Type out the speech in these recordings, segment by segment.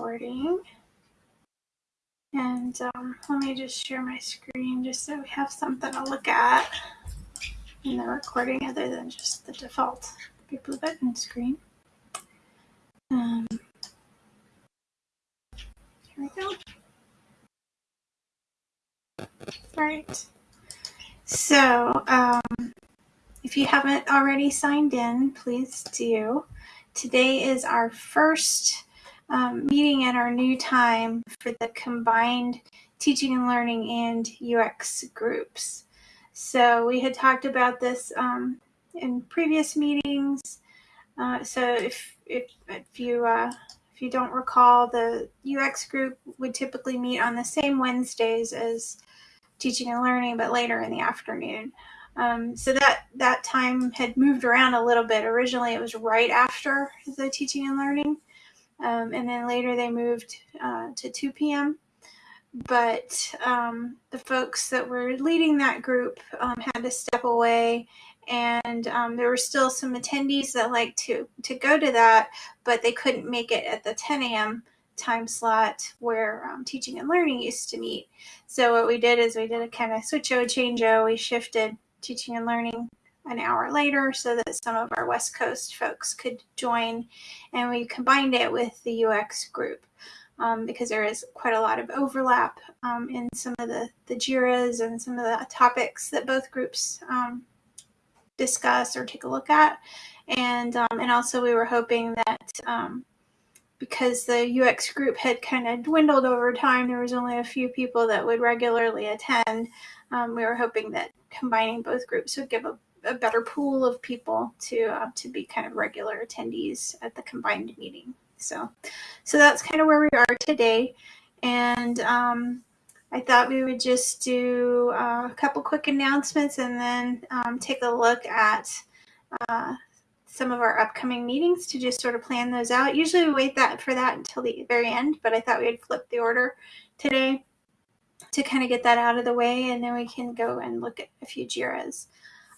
recording. And um, let me just share my screen just so we have something to look at in the recording other than just the default Blue Button screen. Um, here we go. All right. So, um, if you haven't already signed in, please do. Today is our first um, meeting at our new time for the combined teaching and learning and UX groups. So we had talked about this um, in previous meetings. Uh, so if, if, if you uh, if you don't recall, the UX group would typically meet on the same Wednesdays as teaching and learning, but later in the afternoon. Um, so that that time had moved around a little bit. Originally, it was right after the teaching and learning, um, and then later they moved uh, to 2 p.m. But um, the folks that were leading that group um, had to step away, and um, there were still some attendees that liked to to go to that, but they couldn't make it at the 10 a.m. time slot where um, teaching and learning used to meet. So what we did is we did a kind of switch o change o. We shifted teaching and learning an hour later so that some of our West Coast folks could join. And we combined it with the UX group um, because there is quite a lot of overlap um, in some of the, the JIRAs and some of the topics that both groups um, discuss or take a look at. And, um, and also we were hoping that um, because the UX group had kind of dwindled over time, there was only a few people that would regularly attend. Um, we were hoping that combining both groups would give a a better pool of people to uh, to be kind of regular attendees at the combined meeting. So, so that's kind of where we are today, and um, I thought we would just do uh, a couple quick announcements and then um, take a look at uh, some of our upcoming meetings to just sort of plan those out. Usually we wait that for that until the very end, but I thought we'd flip the order today to kind of get that out of the way, and then we can go and look at a few JIRAs.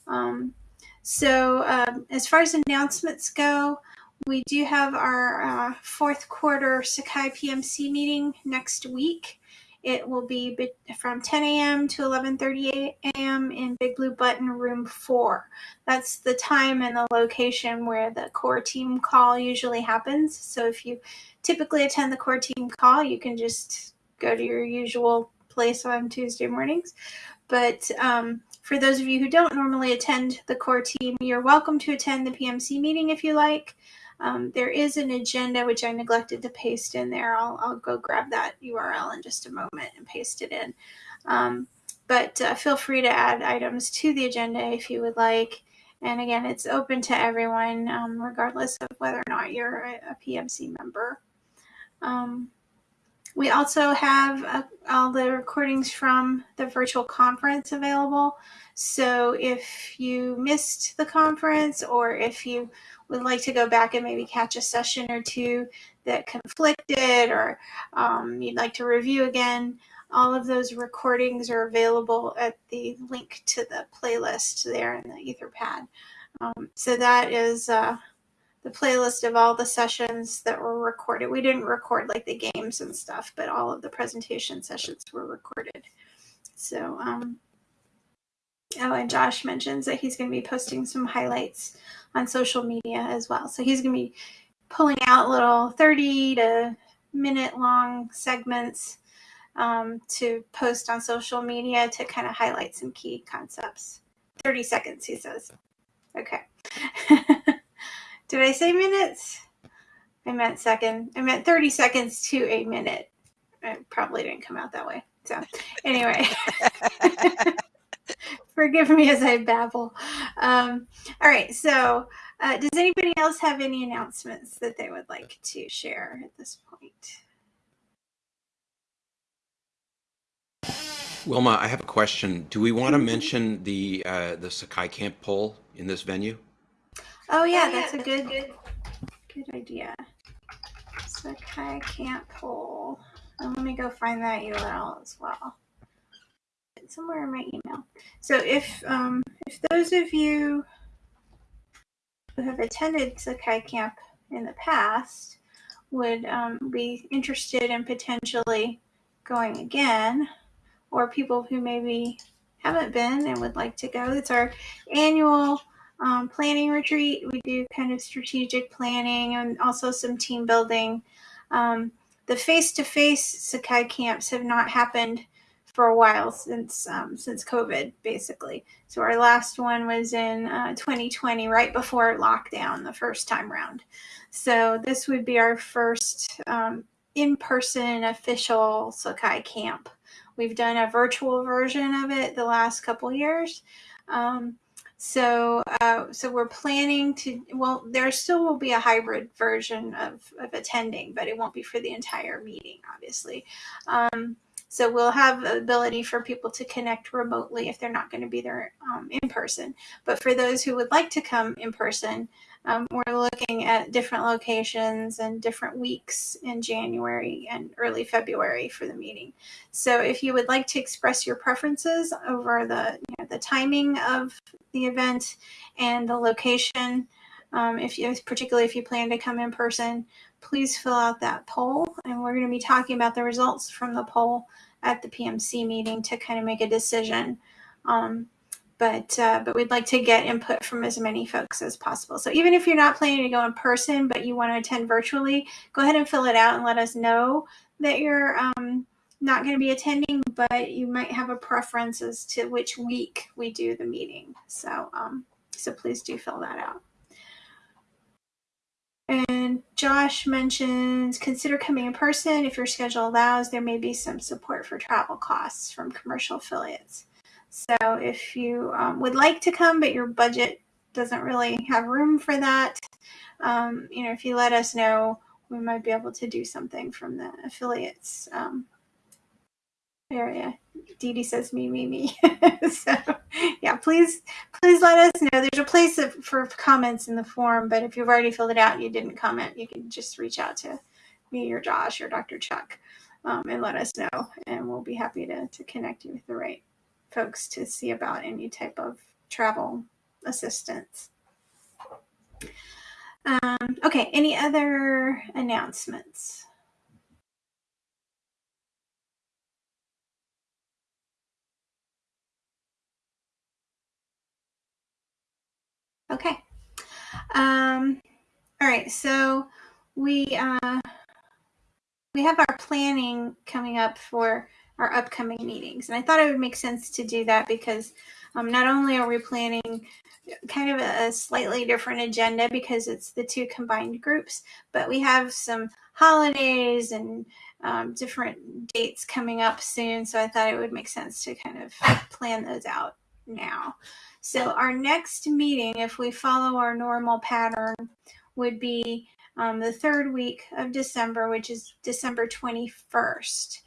Um, so um, as far as announcements go, we do have our uh, fourth quarter Sakai PMC meeting next week. It will be from 10 a.m. to 11:30 a.m. in Big Blue Button Room 4. That's the time and the location where the core team call usually happens. So if you typically attend the core team call, you can just go to your usual place on Tuesday mornings. But um, for those of you who don't normally attend the core team, you're welcome to attend the PMC meeting if you like. Um, there is an agenda which I neglected to paste in there. I'll, I'll, go grab that URL in just a moment and paste it in. Um, but uh, feel free to add items to the agenda if you would like. And again, it's open to everyone, um, regardless of whether or not you're a, a PMC member. Um, we also have uh, all the recordings from the virtual conference available. So if you missed the conference or if you would like to go back and maybe catch a session or two that conflicted or um, you'd like to review again, all of those recordings are available at the link to the playlist there in the Etherpad. Um, so that is uh, the playlist of all the sessions that were recorded. We didn't record like the games and stuff, but all of the presentation sessions were recorded. So, um, oh, and Josh mentions that he's going to be posting some highlights on social media as well. So he's going to be pulling out little 30 to minute long segments um, to post on social media to kind of highlight some key concepts. 30 seconds, he says. Okay. Did I say minutes? I meant second. I meant 30 seconds to a minute. It probably didn't come out that way. So, anyway, forgive me as I babble. Um, all right. So, uh, does anybody else have any announcements that they would like to share at this point? Wilma, I have a question. Do we want to Mhm. mention the uh, the Sakai Camp poll in this venue? Oh yeah, that's a good good idea. Sakai Camp poll. And let me go find that URL as well. It's somewhere in my email. So if um, if those of you who have attended Sakai Camp in the past would um, be interested in potentially going again, or people who maybe haven't been and would like to go. It's our annual um, planning retreat. We do kind of strategic planning and also some team building. Um, the face-to-face Sakai camps have not happened for a while since um, since COVID, basically. So our last one was in uh, 2020, right before lockdown, the first time round. So this would be our first um, in-person official Sakai camp. We've done a virtual version of it the last couple years. Um, so, uh, so we're planning to. Well, there still will be a hybrid version of, of attending, but it won't be for the entire meeting, obviously. Um, so we'll have ability for people to connect remotely if they're not going to be there um, in person. But for those who would like to come in person, um, we're looking at different locations and different weeks in January and early February for the meeting. So if you would like to express your preferences over the you know, the timing of the event and the location, um, if you particularly if you plan to come in person, please fill out that poll. And we're going to be talking about the results from the poll at the PMC meeting to kind of make a decision. Um, but uh, but we'd like to get input from as many folks as possible. So even if you're not planning to go in person, but you want to attend virtually, go ahead and fill it out and let us know that you're um, not going to be attending, but you might have a preference as to which week we do the meeting. So um, so please do fill that out. And Josh mentions consider coming in person if your schedule allows. There may be some support for travel costs from commercial affiliates. So if you um, would like to come, but your budget doesn't really have room for that, um, you know, if you let us know, we might be able to do something from the affiliates um, area. Dee Dee says me, me, me. so yeah, please, please let us know. There's a place for comments in the form, but if you've already filled it out and you didn't comment, you can just reach out to me or Josh or Dr. Chuck um, and let us know, and we'll be happy to, to connect you with the right folks to see about any type of travel assistance. Um, okay, any other announcements? Okay. Um, all right, so we uh, we have our planning coming up for our upcoming meetings. And I thought it would make sense to do that because um, not only are we planning kind of a, slightly different agenda because it's the two combined groups, but we have some holidays and um, different dates coming up soon. So I thought it would make sense to kind of plan those out now. So our next meeting, if we follow our normal pattern, would be um, the third week of December, which is December 21st.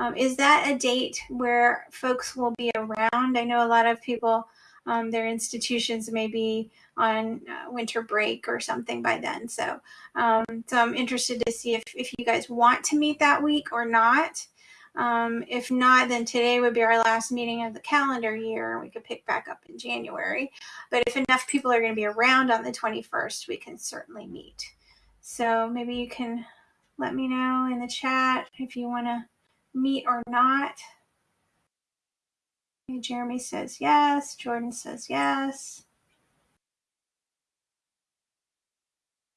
Um, is that a date where folks will be around? I know a lot of people, um, their institutions may be on uh, winter break or something by then. So, um, so I'm interested to see if, if you guys want to meet that week or not. Um, if not, then today would be our last meeting of the calendar year. We could pick back up in January. But if enough people are going to be around on the 21st, we can certainly meet. So maybe you can let me know in the chat if you want to meet or not. Okay, Jeremy says yes. Jordan says yes.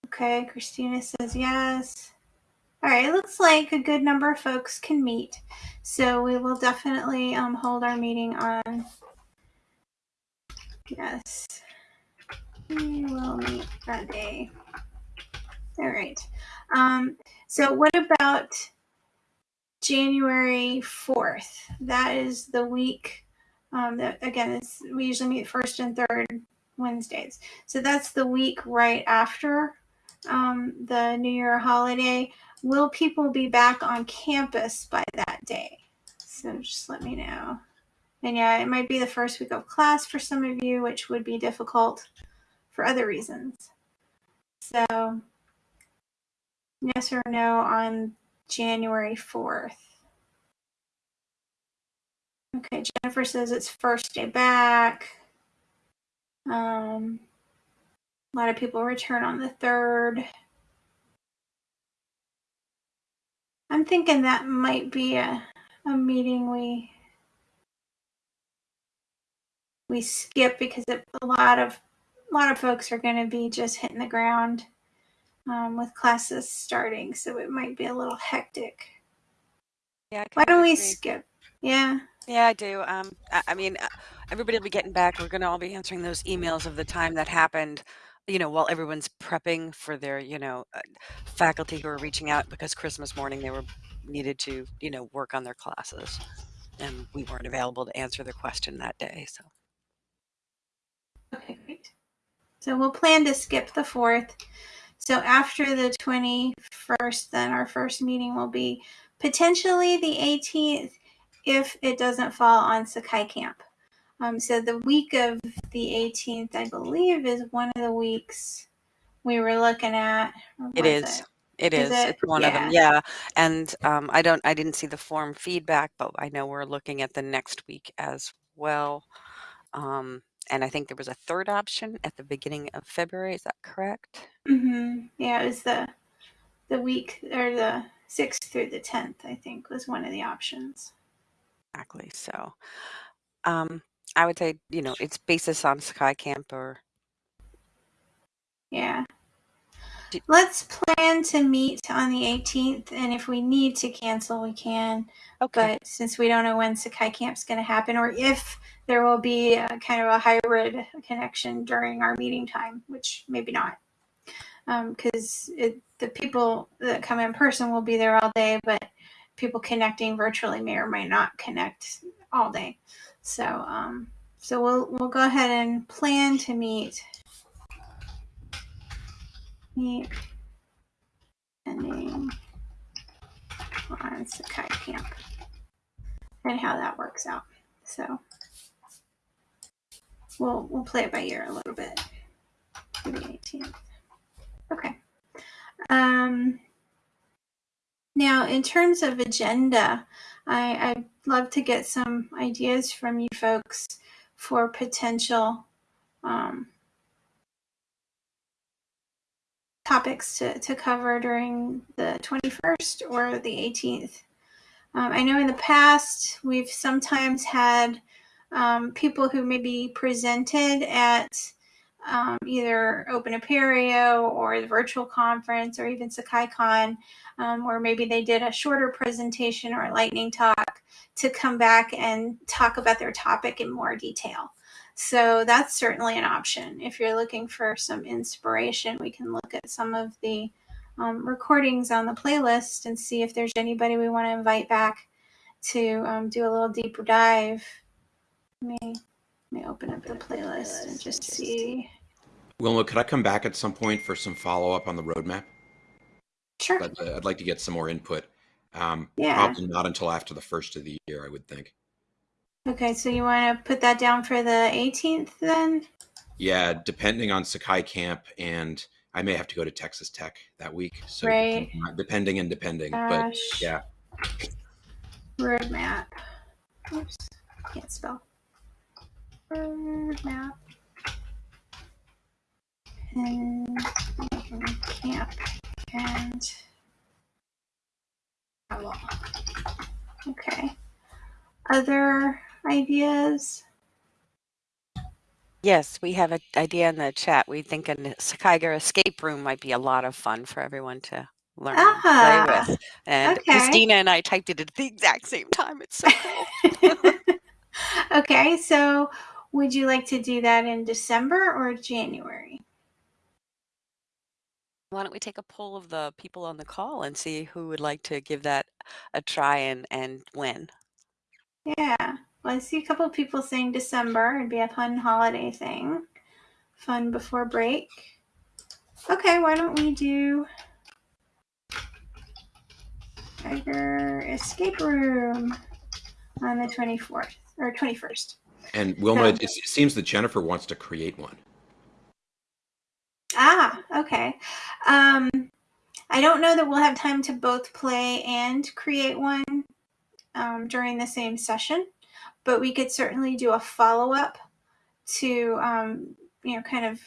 Okay, Christina says yes. All right, it looks like a good number of folks can meet. So we will definitely um, hold our meeting on. Yes, we will meet that day. All right. Um, so what about January 4th. That is the week um, that, again, we usually meet first and third Wednesdays. So that's the week right after um, the New Year holiday. Will people be back on campus by that day? So just let me know. And yeah, it might be the first week of class for some of you, which would be difficult for other reasons. So yes or no on January 4th. Okay, Jennifer says it's first day back. Um, a lot of people return on the 3rd. I'm thinking that might be a, a meeting we we skip because a lot of a lot of folks are going to be just hitting the ground um, with classes starting, so it might be a little hectic. Yeah. Why don't of we skip? Yeah. Yeah, I do. Um, I, I mean, uh, everybody will be getting back. We're going to all be answering those emails of the time that happened, you know, while everyone's prepping for their, you know, uh, faculty who are reaching out because Christmas morning they were needed to, you know, work on their classes, and we weren't available to answer their question that day. So Okay, great. So we'll plan to skip the fourth. So after the 21st, then our first meeting will be potentially the 18th if it doesn't fall on Sakai Camp. Um, so the week of the 18th, I believe, is one of the weeks we were looking at. it is. it? It Is is. it? It's one of them. Yeah. Yeah. And um, I don't. I didn't see the form feedback, but I know we're looking at the next week as well. Um, and I think there was a third option at the beginning of February. Is that correct? hmm Yeah, it was the the week or the 6th through the 10th, I think, was one of the options. Exactly. So, um, I would say, you know, it's basis on Sakai Camp or Yeah. Let's plan to meet on the 18th, and if we need to cancel, we can. okay. But since we don't know when Sakai Camp's going to happen, or if there will be kind of a hybrid connection during our meeting time, which maybe not, because the people that come in person will be there all day, but people connecting virtually may or may not connect all day. So, um, so we'll we'll go ahead and plan to meet. Meet. Ending on Sakai Camp. And how that works out. So we'll we'll play it by ear a little bit the 18th. Okay. Um, now, in terms of agenda, I, I'd love to get some ideas from you folks for potential um, topics to, to cover during the 21st or the 18th. Um, I know in the past we've sometimes had um, people who maybe presented at um, either Open Apereo or the virtual conference or even SakaiCon, um, or maybe they did a shorter presentation or a lightning talk to come back and talk about their topic in more detail. So that's certainly an option. If you're looking for some inspiration, we can look at some of the um, recordings on the playlist and see if there's anybody we want to invite back to um, do a little deeper dive. Let me, let me open up the playlist and just see. Wilma, could I come back at some point for some follow up on the roadmap? Sure. I'd, I'd like to get some more input. Um, Yeah. Probably not until after the first of the year, I would think. Okay, so you want to put that down for the 18th then? Yeah, depending on Sakai Camp, and I may have to go to Texas Tech that week. So Right. depending and depending, but yeah. Roadmap. Oops, can't spell. Roadmap. And camp and travel. Okay. Other ideas? Yes, we have an idea in the chat. We think a Sakaiger escape room might be a lot of fun for everyone to learn and Ah, play with. And okay. Christina and I typed it at the exact same time. It's so cool. okay, so would you like to do that in December or January? Why don't we take a poll of the people on the call and see who would like to give that a try and, and when? Yeah. Well, I see a couple of people saying December. It'd be a fun holiday thing. Fun before break. Okay, why don't we do Sakaiger Escape Room on the 24th or 21st? And Wilma, it, it seems that Jennifer wants to create one. Ah, okay. Um, I don't know that we'll have time to both play and create one um, during the same session, but we could certainly do a follow up to, um, you know, kind of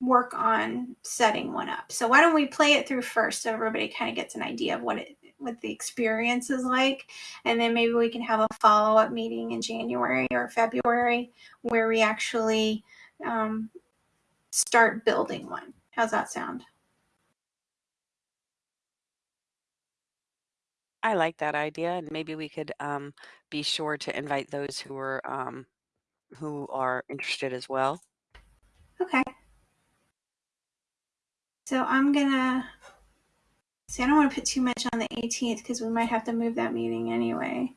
work on setting one up. So why don't we play it through first so everybody kind of gets an idea of what it what the experience is like, and then maybe we can have a follow up meeting in January or February where we actually um, start building one. How's that sound? I like that idea, and maybe we could um, be sure to invite those who are um, who are interested as well. Okay. So I'm gonna see. I don't want to put too much on the 18th because we might have to move that meeting anyway.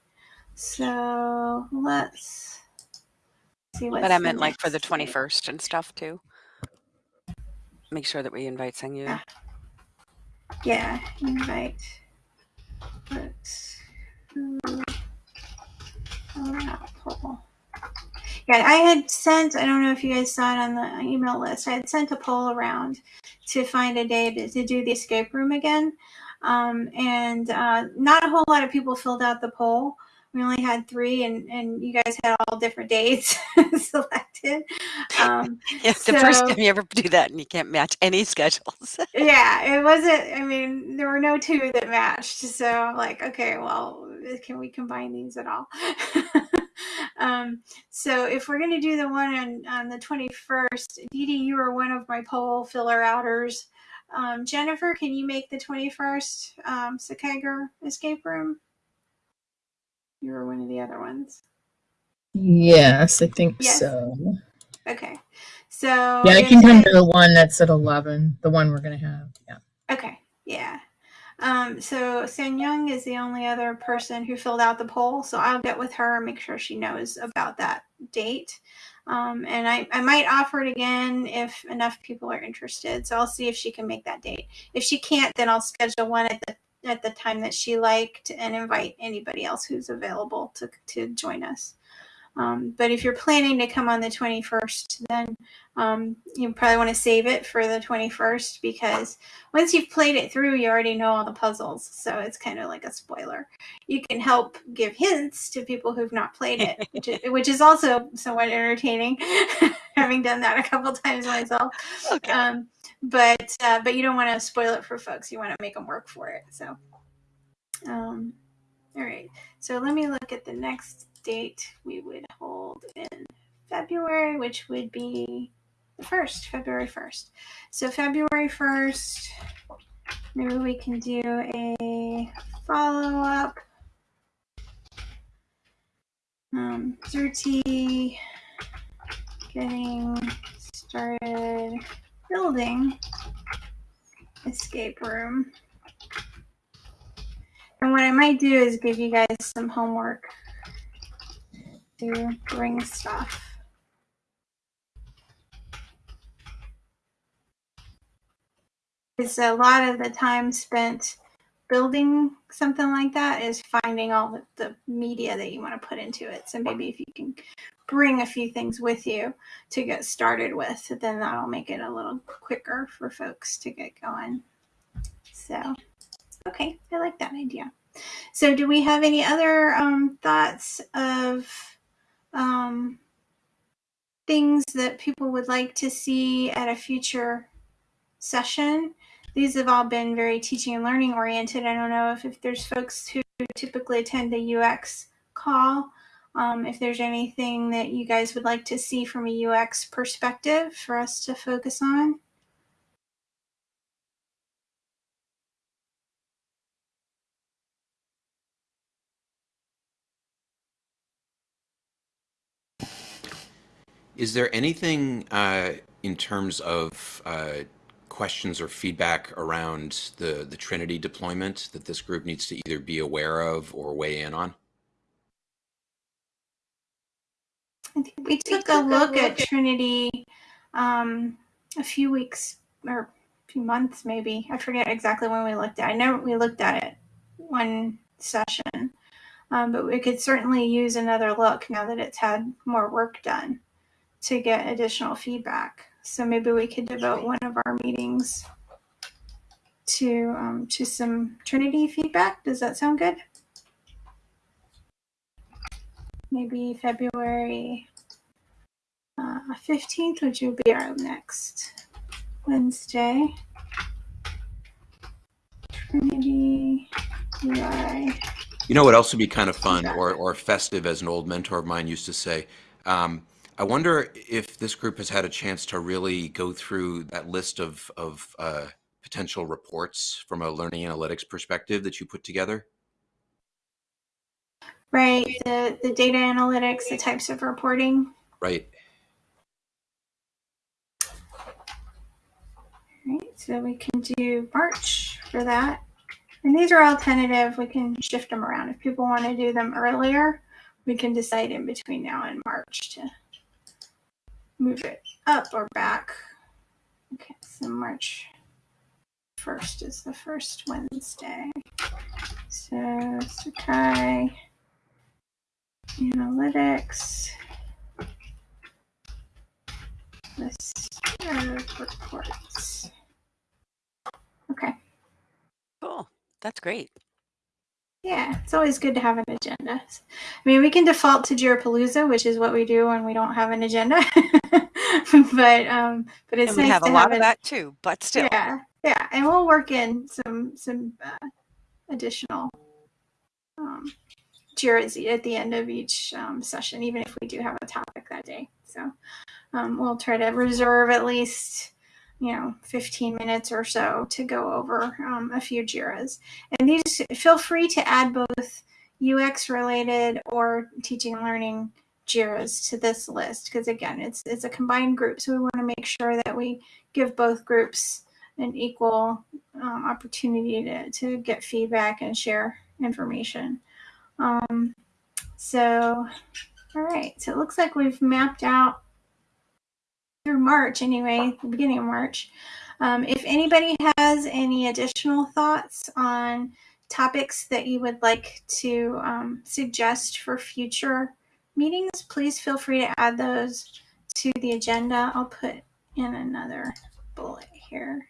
So let's see what. But I meant like for the 21st and stuff too. Make sure that we invite Sangyu. Yeah. Yeah, invite. Let's. Oh, yeah, I had sent, I don't know if you guys saw it on the email list, I had sent a poll around to find a day to, to do the escape room again. Um, and uh, not a whole lot of people filled out the poll. We only had three, and, and you guys had all different dates selected. Um, yeah, the so, first time you ever do that, and you can't match any schedules. yeah, it wasn't. I mean, there were no two that matched. So, I'm like, okay, well, can we combine these at all? Um, so if we're going to do the one on, on the 21st, Dee Dee, you are one of my poll filler outers. Um, Jennifer, can you make the 21st um, Sakaiger escape room? You were one of the other ones. Yes, I think yes. so. Okay. So Yeah, I can come to the one that's at 11, the one we're going to have. Yeah. Okay. Yeah. Um, so San Young is the only other person who filled out the poll. So I'll get with her and make sure she knows about that date. Um, and I, I might offer it again if enough people are interested. So I'll see if she can make that date. If she can't, then I'll schedule one at the at the time that she liked and invite anybody else who's available to, to join us. Um, but if you're planning to come on the 21st, then um, you probably want to save it for the 21st because once you've played it through, you already know all the puzzles. So it's kind of like a spoiler. You can help give hints to people who've not played it, which is, which is also somewhat entertaining, having done that a couple times myself. Okay. Um, but uh, but you don't want to spoil it for folks. You want to make them work for it. So, um, all right. So let me look at the next date we would hold in February, which would be the first, February 1st. So February 1st, maybe we can do a follow-up. Um, Zerti getting started building escape room. And what I might do is give you guys some homework to bring stuff. It's a lot of the time spent building something like that is finding all the, the media that you want to put into it. So maybe if you can bring a few things with you to get started with, then that'll make it a little quicker for folks to get going. So, okay, I like that idea. So, do we have any other um, thoughts of um, things that people would like to see at a future session. These have all been very teaching and learning oriented. I don't know if, if there's folks who typically attend the UX call, um, if there's anything that you guys would like to see from a UX perspective for us to focus on. Is there anything uh, in terms of uh, questions or feedback around the, the Trinity deployment that this group needs to either be aware of or weigh in on? I think we took, a, look a look at Trinity um, a few weeks or a few months, maybe. I forget exactly when we looked at it. I know we looked at it one session, um, but we could certainly use another look now that it's had more work done to get additional feedback. So maybe we could devote one of our meetings to um, to some Trinity feedback. Does that sound good? Maybe February uh, 15th, which will be our next Wednesday. Trinity UI. You know what else would be kind of fun or, or festive, as an old mentor of mine used to say? Um, I wonder if this group has had a chance to really go through that list of, of uh, potential reports from a learning analytics perspective that you put together. Right, the, the data analytics, the types of reporting. Right. Right, so we can do March for that. And these are all tentative. We can shift them around. If people want to do them earlier, we can decide in between now and March to move it up or back. Okay, so March 1st is the first Wednesday. So Sakai Analytics. List of reports. Okay. Cool. That's great. Yeah, it's always good to have an agenda. I mean, we can default to Jirapalooza, which is what we do when we don't have an agenda. but um, but it's and we nice have a lot have of it. that too, but still. Yeah, yeah, and we'll work in some some uh, additional um, Jira's at the end of each um, session, even if we do have a topic that day. So um, we'll try to reserve at least you know 15 minutes or so to go over um, a few Jiras. And these feel free to add both UX related or teaching and learning Jiras to this list because again, it's it's a combined group, so we want to make sure that we give both groups an equal um, opportunity to, to get feedback and share information. Um, so, all right, so it looks like we've mapped out through March anyway, the beginning of March. Um, if anybody has any additional thoughts on topics that you would like to um, suggest for future meetings, please feel free to add those to the agenda. I'll put in another bullet here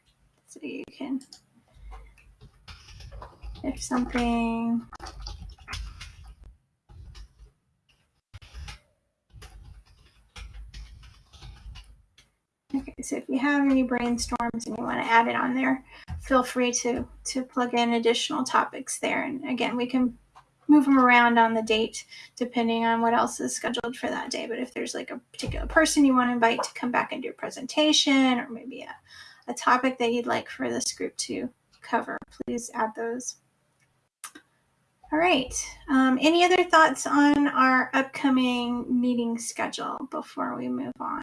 so you can, if something Okay, so if you have any brainstorms and you want to add it on there, feel free to to plug in additional topics there. And again, we can move them around on the date depending on what else is scheduled for that day. But if there's like a particular person you want to invite to come back and do a presentation or maybe a, a topic that you'd like for this group to cover, please add those. All right. Um, any other thoughts on our upcoming meeting schedule before we move on?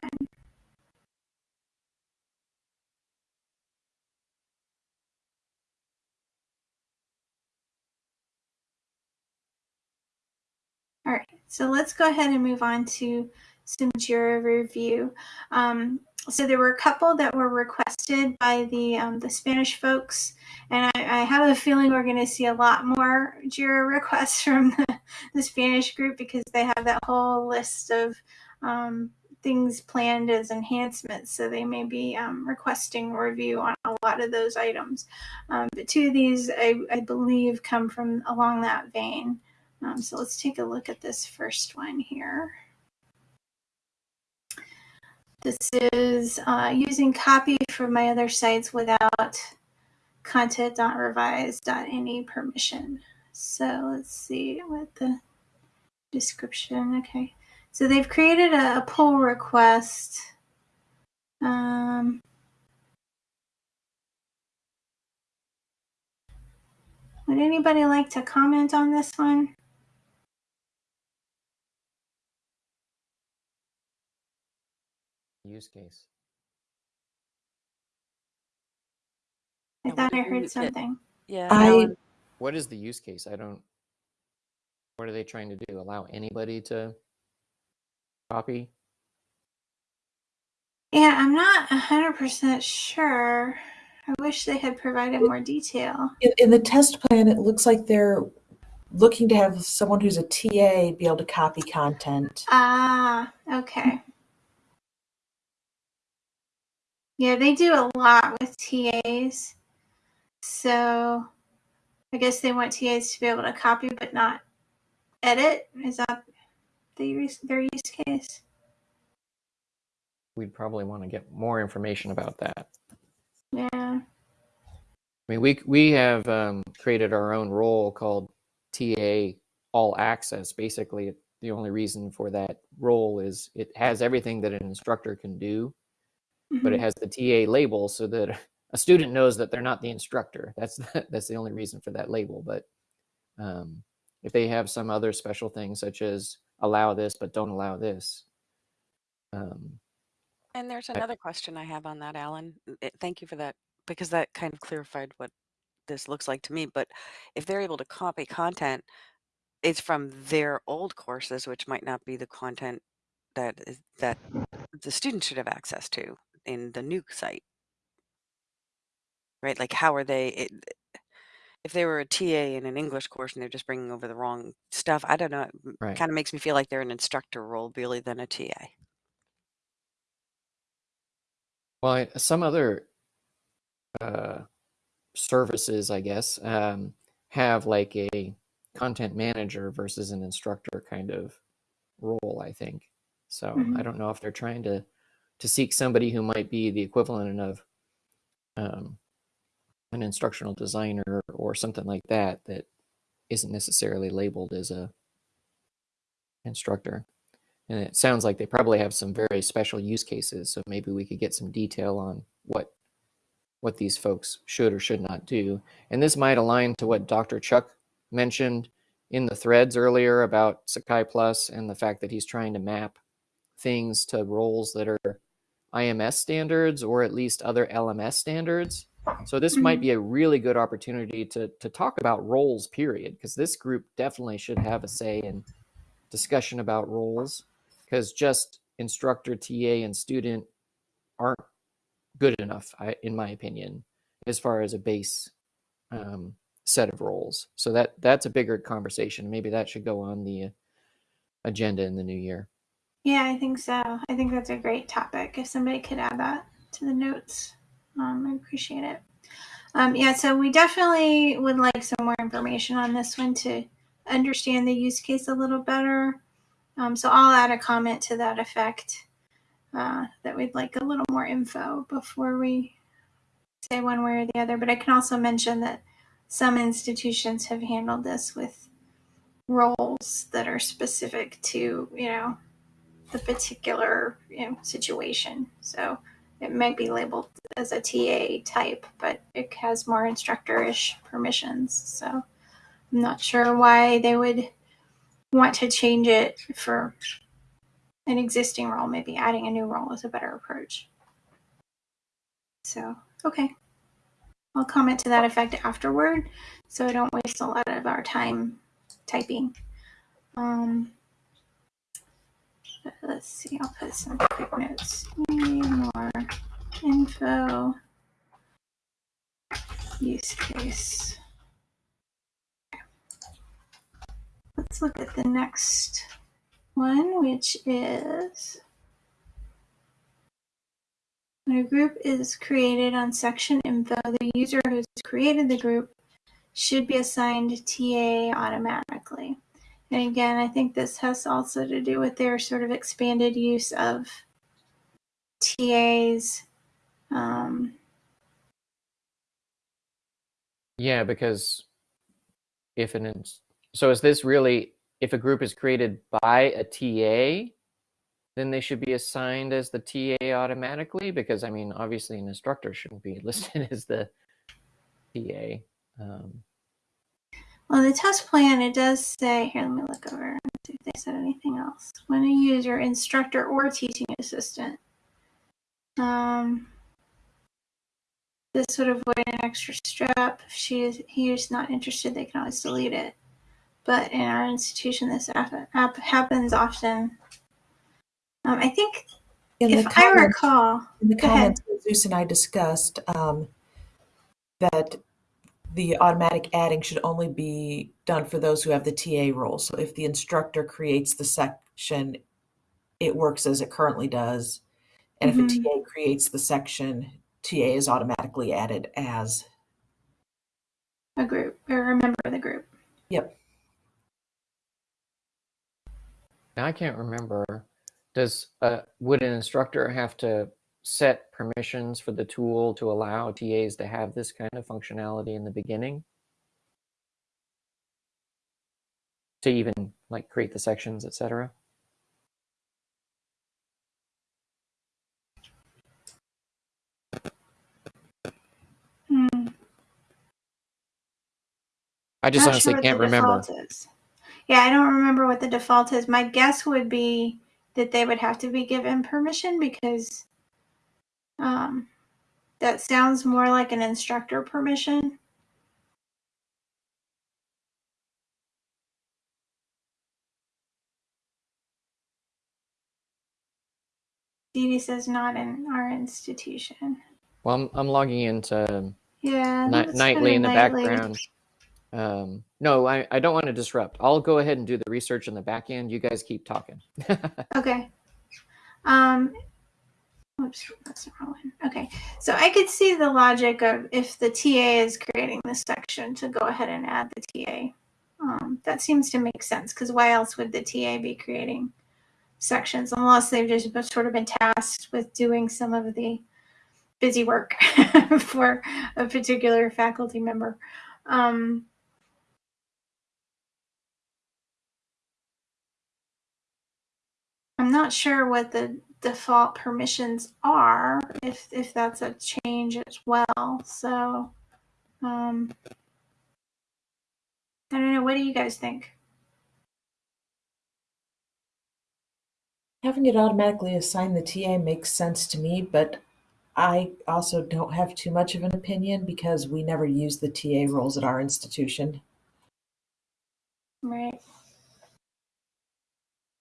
All right, so let's go ahead and move on to some JIRA review. Um, so there were a couple that were requested by the um, the Spanish folks, and I, I have a feeling we're going to see a lot more JIRA requests from the, the, Spanish group because they have that whole list of um, things planned as enhancements. So they may be um, requesting review on a lot of those items. Um, but two of these, I, I believe, come from along that vein. Um, so let's take a look at this first one here. This is uh, using copy from my other sites without content.revise.any permission. So let's see what the description, okay. So they've created a, pull request. Um, would anybody like to comment on this one? Use case. I thought I heard something. Yeah. I- What is the use case? I don't. What are they trying to do? Allow anybody to copy? Yeah, I'm not 100% sure. I wish they had provided more detail. In, in the test plan, it looks like they're looking to have someone who's a TA be able to copy content. Ah, okay. Yeah, they do a lot with TAs. So I guess they want TAs to be able to copy but not edit. Is that the their use case? We'd probably want to get more information about that. Yeah. I mean, we we have um, created our own role called TA All Access. Basically, the only reason for that role is it has everything that an instructor can do, but it Mhm. has the TA label so that a student knows that they're not the instructor. That's that's the only reason for that label. But um, if they have some other special thing, such as allow this but don't allow this, um, And there's I- another question I have on that, Alan. It- Thank you for that, because that kind of clarified what this looks like to me. But if they're able to copy content, it's from their old courses, which might not be the content that is, that the student should have access to in the nuke site, right? Like, how are they? It, if they were a TA in an English course and they're just bringing over the wrong stuff, I don't know. It Right. kind of makes me feel like they're an instructor role really than a TA. Well, I- some other uh, services, I guess, um, have like a content manager versus an instructor kind of role. I think so. Mhm. I don't know if they're trying to to seek somebody who might be the equivalent of um, an instructional designer or something like that that isn't necessarily labeled as a instructor. And it sounds like they probably have some very special use cases. So maybe we could get some detail on what what these folks should or should not do. And this might align to what Dr. Chuck mentioned in the threads earlier about Sakai Plus and the fact that he's trying to map things to roles that are IMS standards or at least other LMS standards. So this might be a really good opportunity to to talk about roles period because this group definitely should have a say in discussion about roles because just instructor, TA, and student aren't good enough, I, in my opinion, as far as a base um, set of roles. So that that's a bigger conversation. Maybe that should go on the agenda in the new year. Yeah, I think so. I think that's a great topic. If somebody could add that to the notes, um, I appreciate it. Um, yeah, so we definitely would like some more information on this one to understand the use case a little better. Um, so I'll add a comment to that effect uh, that we'd like a little more info before we say one way or the other. But I can also mention that some institutions have handled this with roles that are specific to, you know, the particular you know, situation. So it might be labeled as a TA type, but it has more instructor-ish permissions. So I'm not sure why they would want to change it for an existing role. Maybe adding a new role is a better approach. So, okay. I'll comment to that effect afterward so I don't waste a lot of our time typing. Um, let's see, I'll put some quick notes. Need more info. Use case. Let's look at the next one, which is when a group is created on section info, the user who's created the group should be assigned TA automatically. And again, I think this has also to do with their sort of expanded use of TAs. Um, Yeah, because if an so is this really if a group is created by a TA, then they should be assigned as the TA automatically because I mean obviously an instructor shouldn't be listed as the TA. Um, well, the test plan, it does say, here, let me look over and see if they said anything else. When a user, instructor, or teaching assistant. Um, this would avoid an extra step. If she is, he is not interested, they can always delete it. But in our institution, this app, app happens often. Um, I think, In if the I recall, in the ahead. comments, that Zeus and I discussed um, that the automatic adding should only be done for those who have the TA role. So if the instructor creates the section, it works as it currently does. And Mhm. if a TA creates the section, TA is automatically added as. a group or a member of the group. Yep. now I can't remember. Does uh, would an instructor have to set permissions for the tool to allow TAs to have this kind of functionality in the beginning? To even like create the sections, etc. Hmm. I just Not honestly sure can't remember. Yeah, I don't remember what the default is. My guess would be that they would have to be given permission because um, that sounds more like an instructor permission. Dee says not in our institution. Well, I'm, I'm logging into Yeah, Ni- nightly in the nightly. background. Um, no, I, I don't want to disrupt. I'll go ahead and do the research in the back end. You guys keep talking. Okay. Um, whoops, that's the wrong one. Okay, so I could see the logic of if the TA is creating this section to go ahead and add the TA. Um, that seems to make sense because why else would the TA be creating sections unless they've just sort of been tasked with doing some of the busy work for a particular faculty member. Um, I'm not sure what the default permissions are, if if that's a change as well. So, um, I don't know. What do you guys think? Having it automatically assign the TA makes sense to me, but I also don't have too much of an opinion because we never use the TA roles at our institution. Right.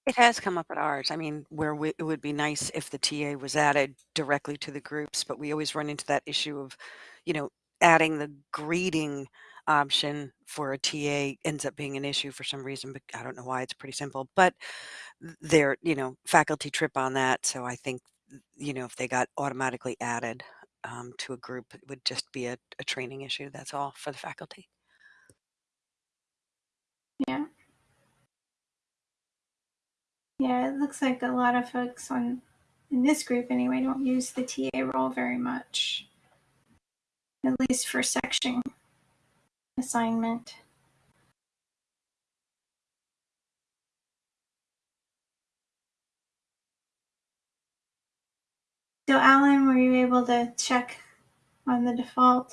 It has come up at ours. I mean, where we, it would be nice if the TA was added directly to the groups, but we always run into that issue of, you know, adding the greeting option for a TA ends up being an issue for some reason, but I don't know why. It's pretty simple, but they're, you know, faculty trip on that. So I think, you know, if they got automatically added um, to a group, it would just be a, a training issue. That's all for the faculty. Yeah. Yeah, it looks like a lot of folks on in this group anyway don't use the TA role very much. At least for section assignment. So Alan, were you able to check on the default?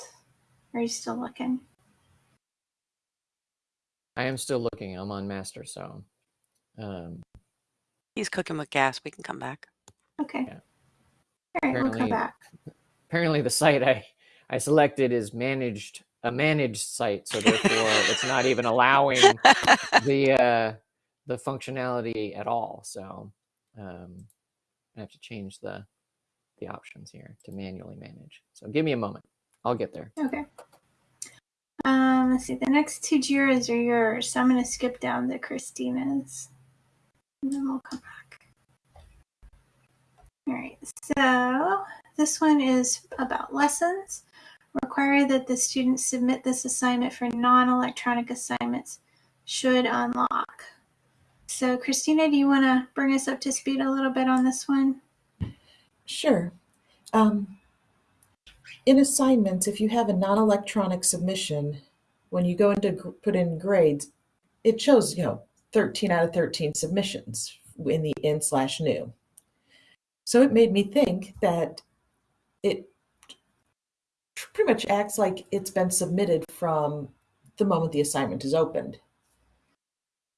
Or are you still looking? I am still looking. I'm on master, so um, He's cooking with gas. We can come back. Okay. Yeah. All right, we'll come Apparently- back. apparently the site I I selected is managed a managed site, so therefore it's not even allowing the uh, the functionality at all. So um, I have to change the the options here to manually manage. So give me a moment. I'll get there. Okay. Um, let's see. The next two Jiras are yours. So I'm going to skip down to Christina's. And then we'll come back. All right. So this one is about lessons. Require that the student submit this assignment for non electronic assignments should unlock. So, Christina, do you want to bring us up to speed a little bit on this one? Sure. Um, in assignments, if you have a non-electronic submission, when you go into put in grades, it shows you know 13 out of 13 submissions in the in slash new. So it made me think that it pretty much acts like it's been submitted from the moment the assignment is opened.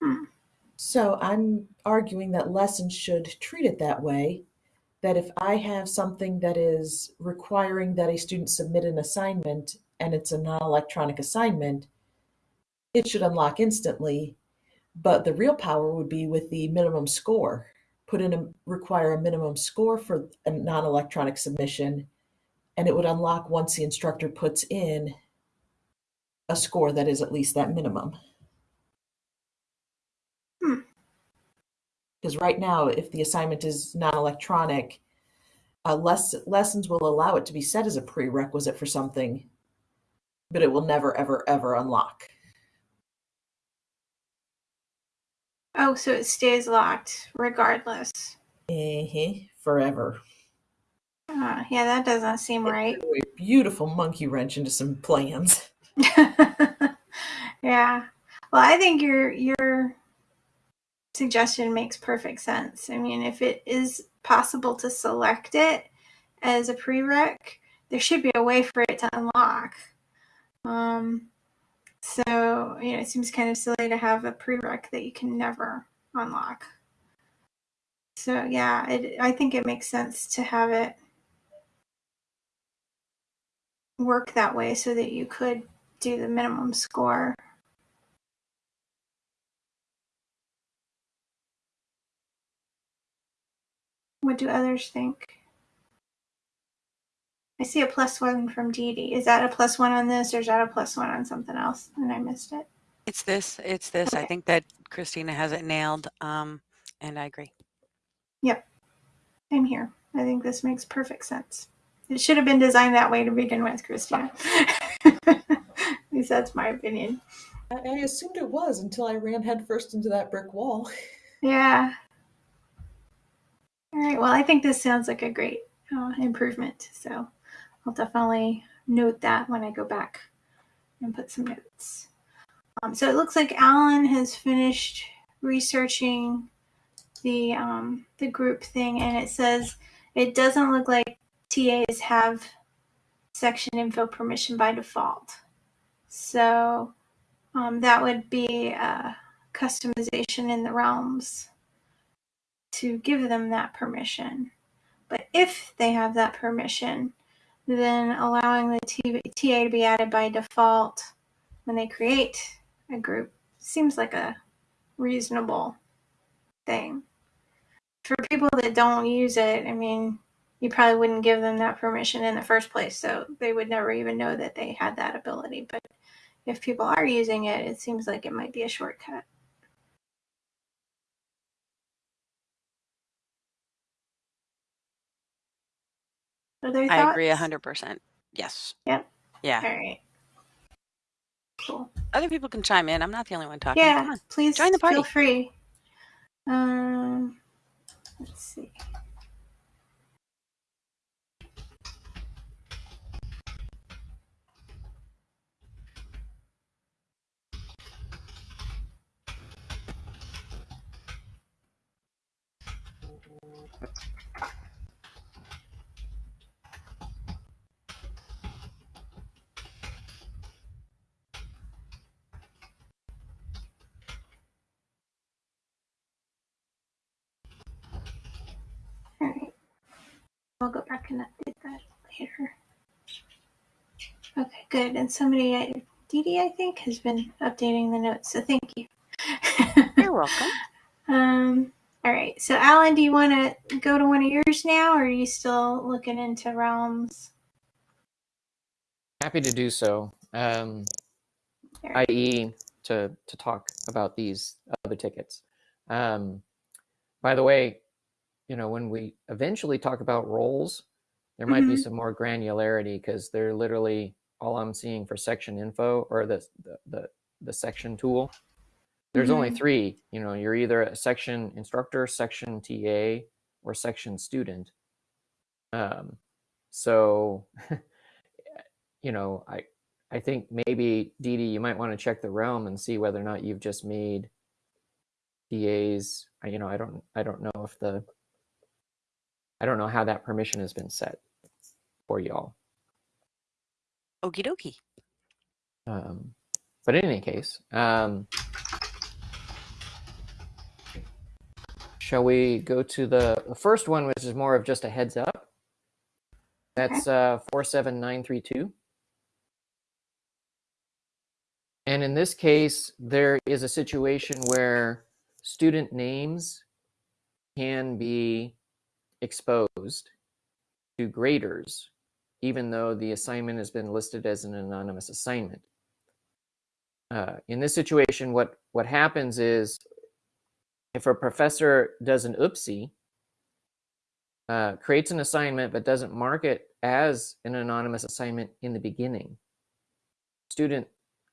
Hmm. So I'm arguing that lessons should treat it that way that if I have something that is requiring that a student submit an assignment and it's a non electronic assignment, it should unlock instantly. But the real power would be with the minimum score. Put in a require a minimum score for a non electronic submission, and it would unlock once the instructor puts in a score that is at least that minimum. Hmm. Because right now, if the assignment is non-electronic, uh, less lessons will allow it to be set as a prerequisite for something, but it will never, ever, ever unlock. Oh, so it stays locked regardless. Eh, forever. Uh, yeah, that doesn't seem right. Beautiful monkey wrench into some plans. yeah. Well, I think your your suggestion makes perfect sense. I mean, if it is possible to select it as a prereq, there should be a way for it to unlock. Um, so, you know, it seems kind of silly to have a prereq that you can never unlock. So, yeah, it, I think it makes sense to have it work that way so that you could do the minimum score. What do others think? I see a plus one from Dee Dee. Is that a plus one on this or is that a plus one on something else? And I missed it. It's this. It's this. I think that Christina has it nailed. Um, and I agree. Yep. I'm here. I think this makes perfect sense. It should have been designed that way to begin with, Christina. At least that's my opinion. I, I assumed it was until I ran headfirst into that brick wall. Yeah. All right. Well, I think this sounds like a great uh, improvement. So I'll definitely note that when I go back and put some notes. Um, so it looks like Alan has finished researching the um, the group thing, and it says it doesn't look like TAs have section info permission by default. So um, that would be uh, customization in the realms to give them that permission. But if they have that permission, then allowing the TA to be added by default when they create a group seems like a reasonable thing. For people that don't use it, I mean, you probably wouldn't give them that permission in the first place, so they would never even know that they had that ability. But if people are using it, it seems like it might be a shortcut. Other I agree 100%. Yes. Yep. Yeah. All right. Cool. Other people can chime in. I'm not the only one talking. Yeah, on. please Join the party. feel free. Um, let's see. I'll go back and update that later. Okay, good. And somebody, Dee Dee, I think, has been updating the notes, so thank you. You're welcome. um, all right. So, Alan, do you want to go to one of yours now, or are you still looking into realms? Happy to do so. Um, i.e., to to talk about these other tickets. Um, by the way, you know, when we eventually talk about roles, there might be Mhm. some more granularity because they're literally all I'm seeing for section info or the the the, the section tool. There's only Mhm. three. You know, you're either a section instructor, section TA, or section student. Um, so, you know, I I think maybe Dee Dee, you might want to check the realm and see whether or not you've just made DAs. I- You know, I don't I don't know if the I don't know how that permission has been set for y'all. Okie dokie. Um, but in any case, um, shall we go to the, the first one, which is more of just a heads up? That's uh, 47932. And in this case, there is a situation where student names can be exposed to graders, even though the assignment has been listed as an anonymous assignment. Uh, in this situation, what, what happens is if a professor does an oopsie, uh, creates an assignment but doesn't mark it as an anonymous assignment in the beginning, student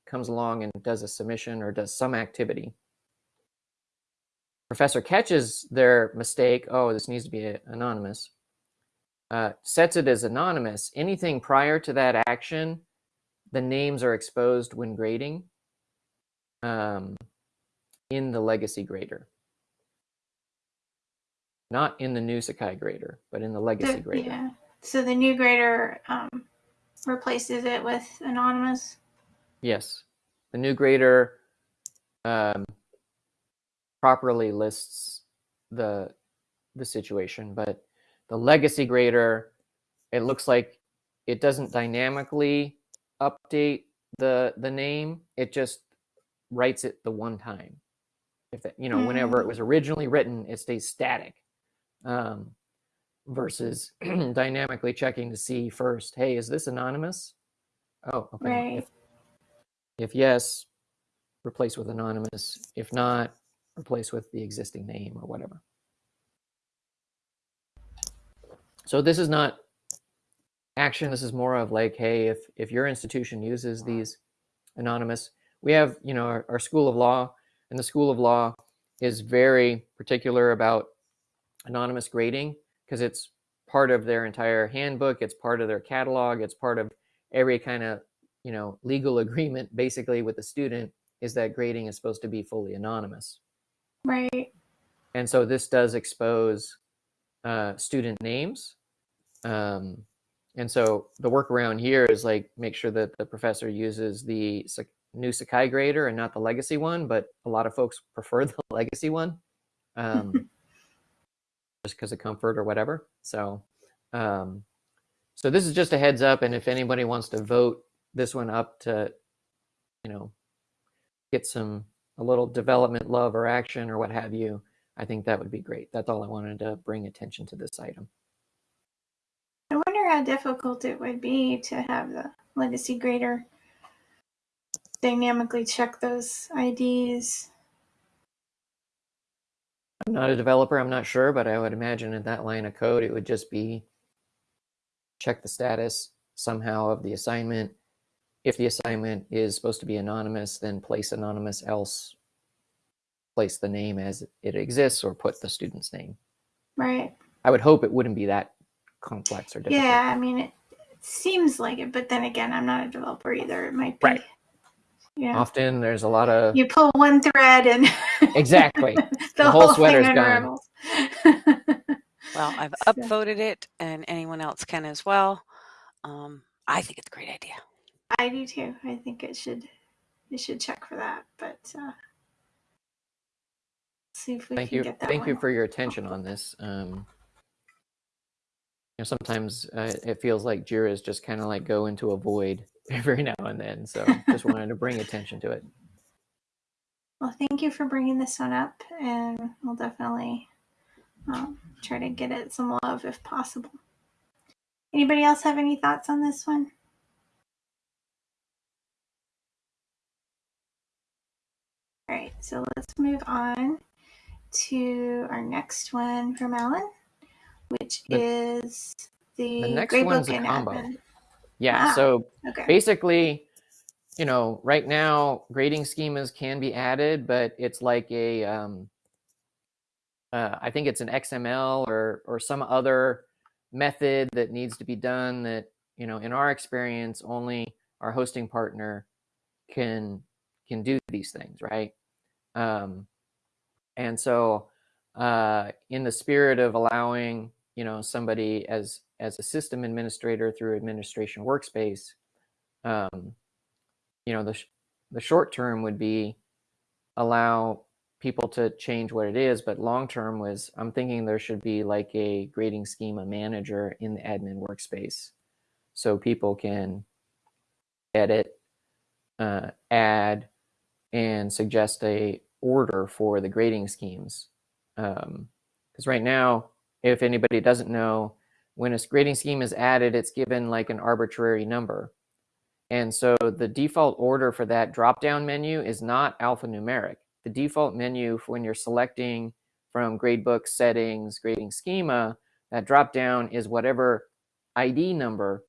comes along and does a submission or does some activity. Professor catches their mistake. Oh, this needs to be anonymous. uh, sets it as anonymous. Anything prior to that action, the names are exposed when grading um, in the legacy grader. Not in the new Sakai grader, but in the legacy The- grader. yeah. So the new grader um, replaces it with anonymous. Yes, the new grader um, properly lists the the situation, but the legacy grader, it looks like it doesn't dynamically update the the name. It just writes it the one time. If that, you know, whenever it was originally written, it stays static. Um, versus dynamically checking to see first, hey, is this anonymous? Oh, okay. Right. If, if yes, replace with anonymous. If not, replace with the existing name or whatever. So this is not action. This is more of like, hey, if if your institution uses these anonymous, we have you know our, our school of law, and the school of law is very particular about anonymous grading because it's part of their entire handbook. It's part of their catalog. It's part of every kind of you know legal agreement basically with the student is that grading is supposed to be fully anonymous Right. and so this does expose uh, student names um, and so the workaround here is like make sure that the professor uses the new sakai grader and not the legacy one but a lot of folks prefer the legacy one um, just because of comfort or whatever so um, so this is just a heads up and if anybody wants to vote this one up to you know get some a little development love or action or what have you i think that would be great that's all i wanted to bring attention to this item I wonder how difficult it would be to have the legacy grader dynamically check those IDs. i'm not a developer i'm not sure but i would imagine in that line of code it would just be check the status somehow of the assignment if the assignment is supposed to be anonymous then place anonymous else place the name as it exists or put the student's name Right. i would hope it wouldn't be that complex or difficult Yeah, I mean, it, it seems like it, but then again, I'm not a developer either. It might be. Right. Yeah. often there's a lot of You pull one thread and Exactly. the, The whole whole, sweater's thing gone. Well, I've upvoted it, and anyone else can as well. Um, I think it's a great idea. I do too. I think it should it should check for that, but uh, see if we thank can you get that thank one. you for your attention on this um you know sometimes uh, it feels like jira's just kind of like go into a void every now and then so just wanted to bring attention to it Well, thank you for bringing this one up, and we'll definitely um, try to get it some love if possible. Anybody else have any thoughts on this one? All right, so let's move on to our next one from Alan, which The- is the, the next one's a and combo. admin. yeah Ah. so Okay. basically you know right now grading schemas can be added but it's like a um uh, i think it's an xml or or some other method that needs to be done that you know in our experience only our hosting partner can can do these things right? Um and so uh in the spirit of allowing you know somebody as as a system administrator through administration workspace um, you know the sh- the short term would be allow people to change what it is but long term was i'm thinking there should be like a grading schema manager in the admin workspace. So people can edit uh, add and suggest a order for the grading schemes um, because right now if anybody doesn't know when a grading scheme is added it's given like an arbitrary number and so the default order for that drop down menu is not alphanumeric. The default menu when you're selecting from gradebook settings, grading schema, that drop down is whatever ID number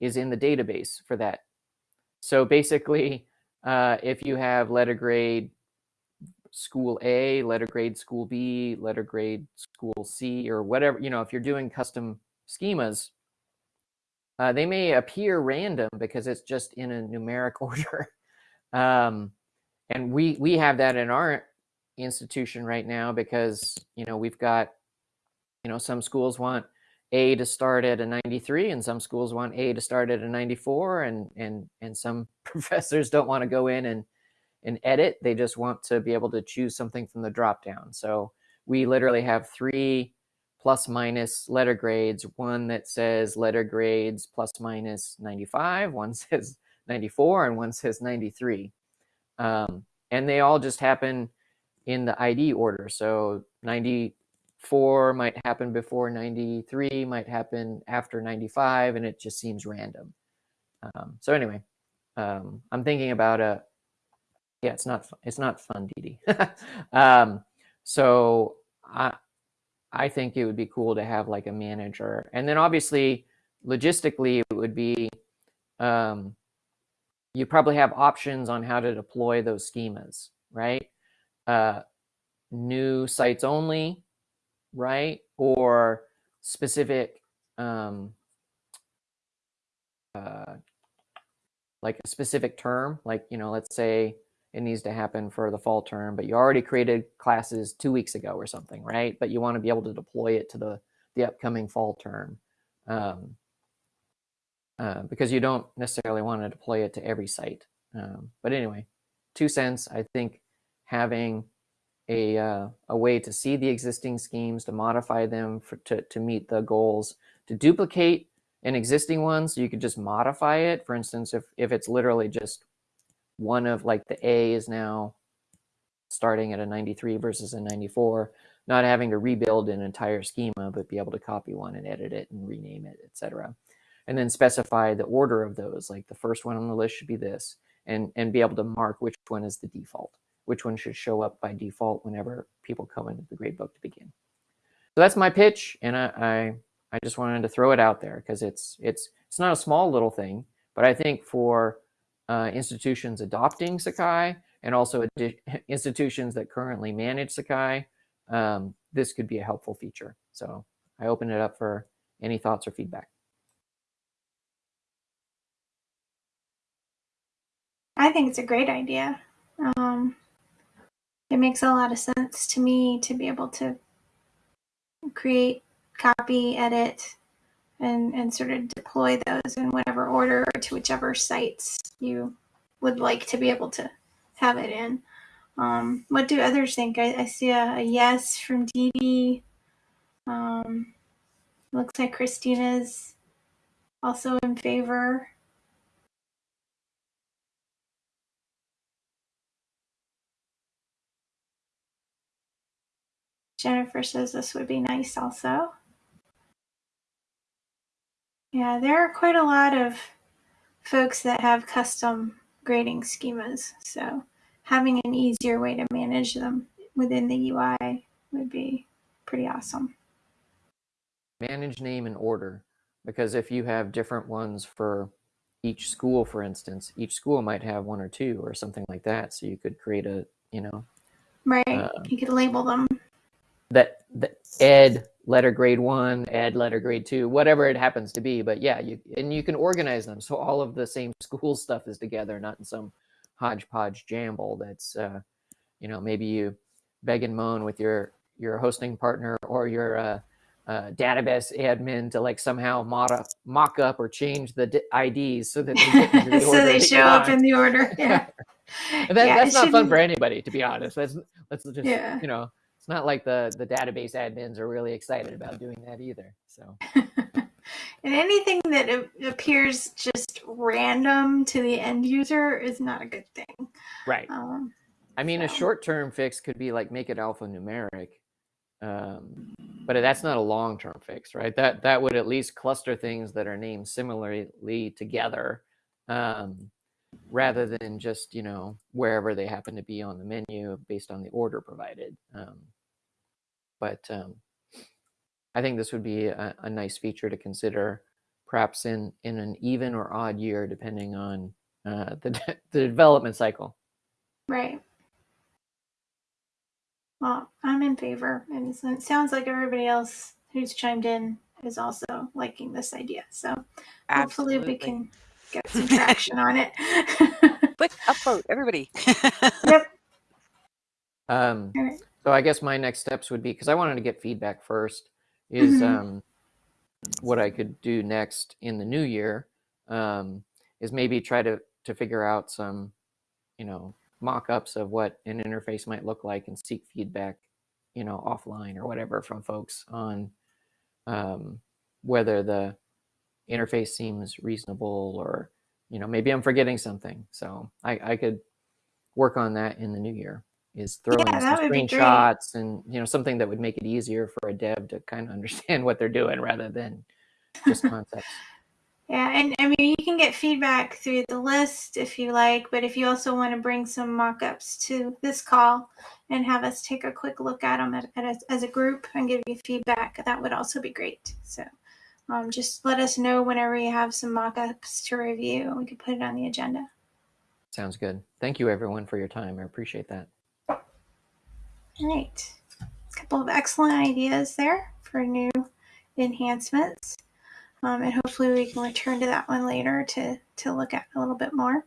is in the database for that. So basically, uh, if you have letter grade school A, letter grade school B, letter grade school C, or whatever, you know, if you're doing custom schemas, uh, they may appear random because it's just in a numeric order. um, and we we have that in our institution right now because you know we've got you know some schools want a to start at a 93 and some schools want a to start at a 94 and and and some professors don't want to go in and and edit. They just want to be able to choose something from the drop down so we literally have three plus minus letter grades. One that says letter grades plus minus 95 one says 94 and one says 93 um, and they all just happen in the id order. So 94 might happen before 93 might happen after 95 and it just seems random. Um, so anyway um, i'm thinking about a yeah it's not it's not fun dd um, so i i think it would be cool to have like a manager. And then obviously logistically it would be um, you probably have options on how to deploy those schemas right? Uh, new sites only right? Or specific um, uh, like a specific term like you know let's say it needs to happen for the fall term but you already created classes two weeks ago or something right? But you want to be able to deploy it to the the upcoming fall term um, uh, because you don't necessarily want to deploy it to every site um, but anyway two cents i think having a, uh, a way to see the existing schemes to modify them for, to, to meet the goals to duplicate an existing one so you could just modify it. For instance if if it's literally just one of like the a is now starting at a 93 versus a 94 not having to rebuild an entire schema but be able to copy one and edit it and rename it etc and then specify the order of those like the first one on the list should be this and and be able to mark which one is the default which one should show up by default whenever people come into the gradebook to begin. So that's my pitch and i i, I just wanted to throw it out there because it's it's it's not a small little thing but i think for uh, institutions adopting sakai and also institutions that currently manage sakai um, this could be a helpful feature. So i open it up for any thoughts or feedback. I think it's a great idea. Um, it makes a lot of sense to me to be able to create, copy, edit, and, and sort of deploy those in whatever order or to whichever sites you would like to be able to have it in. Um, what do others think? I, I see a, a yes from Dee Dee. Um, looks like Christina's also in favor. Jennifer says this would be nice also. Yeah, there are quite a lot of folks that have custom grading schemas. So having an easier way to manage them within the UI would be pretty awesome. manage name and order because if you have different ones for each school for instance each school might have one or two or something like that so you could create a you know Right. Uh, you could label them. That, that ed letter grade one ed letter grade two whatever it happens to be but yeah you and you can organize them so all of the same school stuff is together not in some hodgepodge jamble that's uh, you know maybe you beg and moan with your your hosting partner or your uh, uh, database admin to like somehow mod up, mock up or change the d- IDs so that they, get the so they show up in the order. Yeah. That, Yeah, that's not fun shouldn't- for anybody, to be honest. That's let's just Yeah. you know, it's not like the the database admins are really excited about doing that either. So and anything that appears just random to the end user is not a good thing. right. Um, I mean, a short term fix could be like make it alphanumeric, um, but that's not a long term fix, right? That that would at least cluster things that are named similarly together, um, rather than just you know wherever they happen to be on the menu based on the order provided. Um, but um, I think this would be a, a nice feature to consider, perhaps in in an even or odd year, depending on uh, the the development cycle. right. Well, I'm in favor, and so it sounds like everybody else who's chimed in is also liking this idea. So Absolutely. hopefully we can get some traction on it. Quick upvote, everybody. yep. Um, All right. So I guess my next steps would be because I wanted to get feedback first. Is Mhm. um, what I could do next in the new year um, is maybe try to to figure out some, you know, mock-ups of what an interface might look like and seek feedback, you know, offline or whatever from folks on um, whether the interface seems reasonable or you know maybe I'm forgetting something. So I, I could work on that in the new year. Is throwing Yeah, some that would be great. screenshots and you know something that would make it easier for a dev to kind of understand what they're doing rather than just concepts. Yeah, and I mean, you can get feedback through the list if you like, but if you also want to bring some mock ups to this call and have us take a quick look at them at, at as a group and give you feedback, that would also be great. So um, just let us know whenever you have some mock ups to review and we can put it on the agenda. Sounds good. Thank you everyone for your time. I appreciate that. All right. A couple of excellent ideas there for new enhancements. Um, and hopefully we can return to that one later to, to look at a little bit more.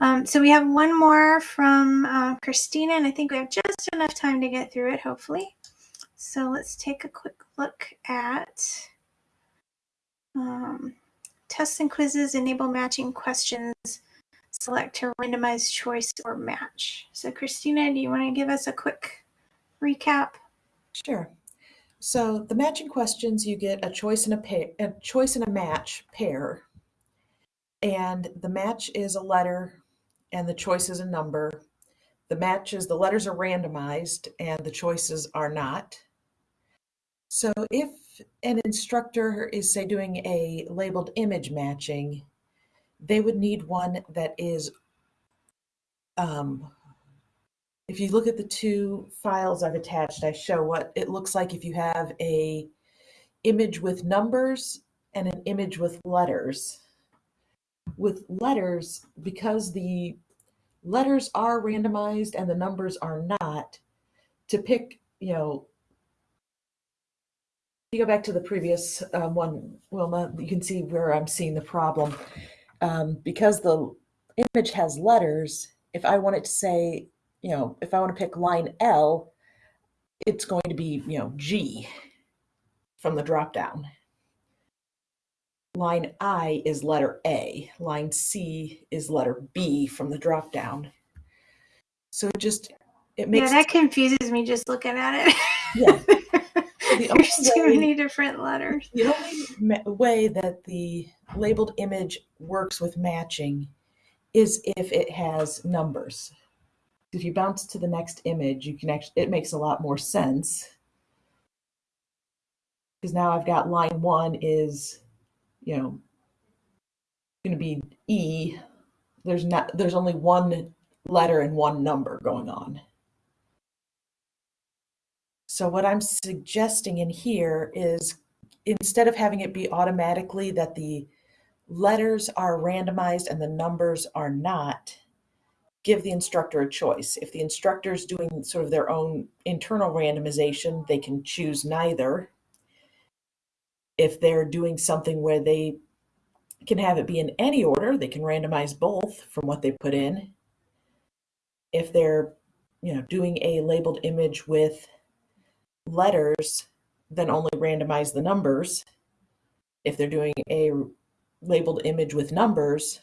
Um, so we have one more from uh, Christina, and I think we have just enough time to get through it, hopefully. So let's take a quick look at um, tests and quizzes enable matching questions. Select to randomize choice or match. So Christina, do you want to give us a quick recap? Sure. So the matching questions, you get a choice and a pair, a choice and a match pair, and the match is a letter, and the choice is a number. The matches, the letters are randomized, and the choices are not. So if an instructor is say doing a labeled image matching, they would need one that is um, if you look at the two files I've attached, I show what it looks like if you have a image with numbers and an image with letters. With letters, because the letters are randomized and the numbers are not, to pick, you know, you go back to the previous um, one, Wilma, you can see where I'm seeing the problem. Um, because the image has letters, if I want it to say you know, if I want to pick line L, it's going to be, you know, G from the drop down. Line I is letter A. Line C is letter B from the drop down. So it just, it makes, yeah, that confuses me just looking at it. Yeah. the There's too way- many different letters. the only way that the labeled image works with matching is if it has numbers. If you bounce to the next image, you can actually, it makes a lot more sense. Because now I've got line one is, you know, going to be E. There's not, there's only one letter and one number going on. So what I'm suggesting in here is instead of having it be automatically that the letters are randomized and the numbers are not, give the instructor a choice. If the instructor is doing sort of their own internal randomization, they can choose neither. If they're doing something where they can have it be in any order, they can randomize both from what they put in. If they're, you know, doing a labeled image with letters, then only randomize the numbers. If they're doing a labeled image with numbers,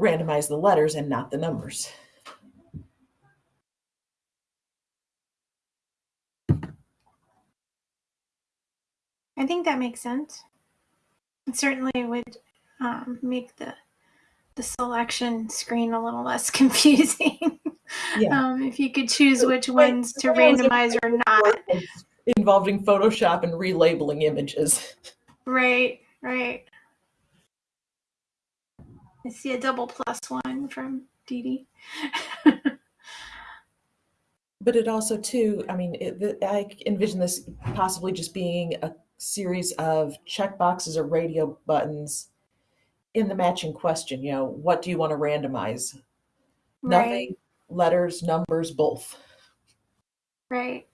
randomize the letters and not the numbers. I think that makes sense. It certainly would um, make the the selection screen a little less confusing. Yeah. um, if you could choose which ones to so that was a- randomize or not. Involving Photoshop and relabeling images. Right, right. I see a double plus one from Dee Dee. But it also, too, I mean, it, the, I envision this possibly just being a series of checkboxes or radio buttons in the matching question. You know, what do you want to randomize? right, Nothing, letters, numbers, both. right.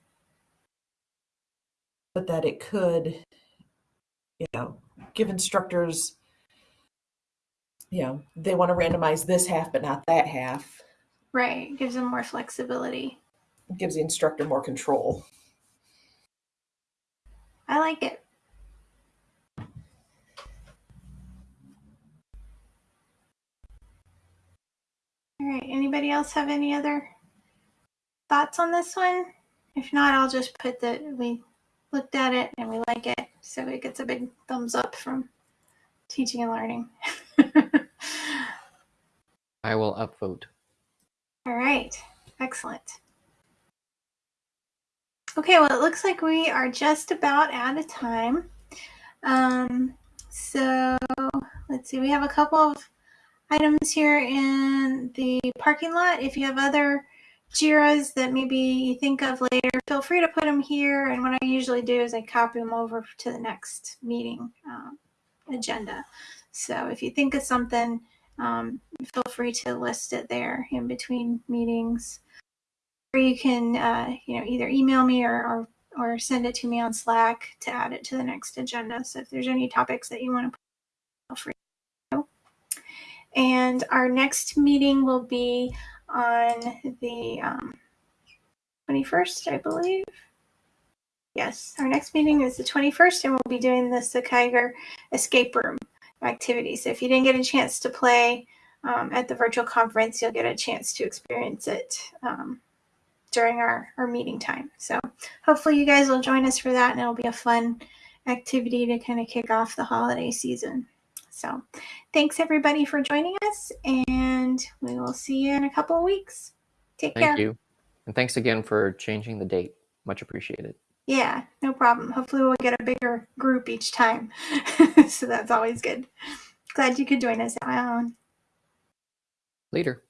But that it could, you know, give instructors, you know, they want to randomize this half but not that half. Right. Gives them more flexibility. It gives the instructor more control. I like it. All right. Anybody else have any other thoughts on this one? If not, I'll just put that we looked at it and we like it. So it gets a big thumbs up from teaching and learning. I will upvote. All right. Excellent. Okay, well, it looks like we are just about out of time. Um, so let's see, we have a couple of items here in the parking lot. If you have other JIRAs that maybe you think of later, feel free to put them here. And what I usually do is I copy them over to the next meeting um, agenda. So if you think of something, um, feel free to list it there in between meetings. Or you can, uh, you know, either email me or, or or send it to me on Slack to add it to the next agenda. So if there's any topics that you want to put, feel free. To and our next meeting will be on the um, 21st, I believe. Yes, our next meeting is the 21st, and we'll be doing the Sakaiger escape room activity. So if you didn't get a chance to play um, at the virtual conference, you'll get a chance to experience it um, during our, our meeting time. So hopefully you guys will join us for that and it'll be a fun activity to kind of kick off the holiday season. So thanks everybody for joining us and we will see you in a couple of weeks. Take Thank care. you. And thanks again for changing the date. Much appreciated. Yeah, no problem. Hopefully we'll get a bigger group each time. so that's always good. Glad you could join us, Alan. Later.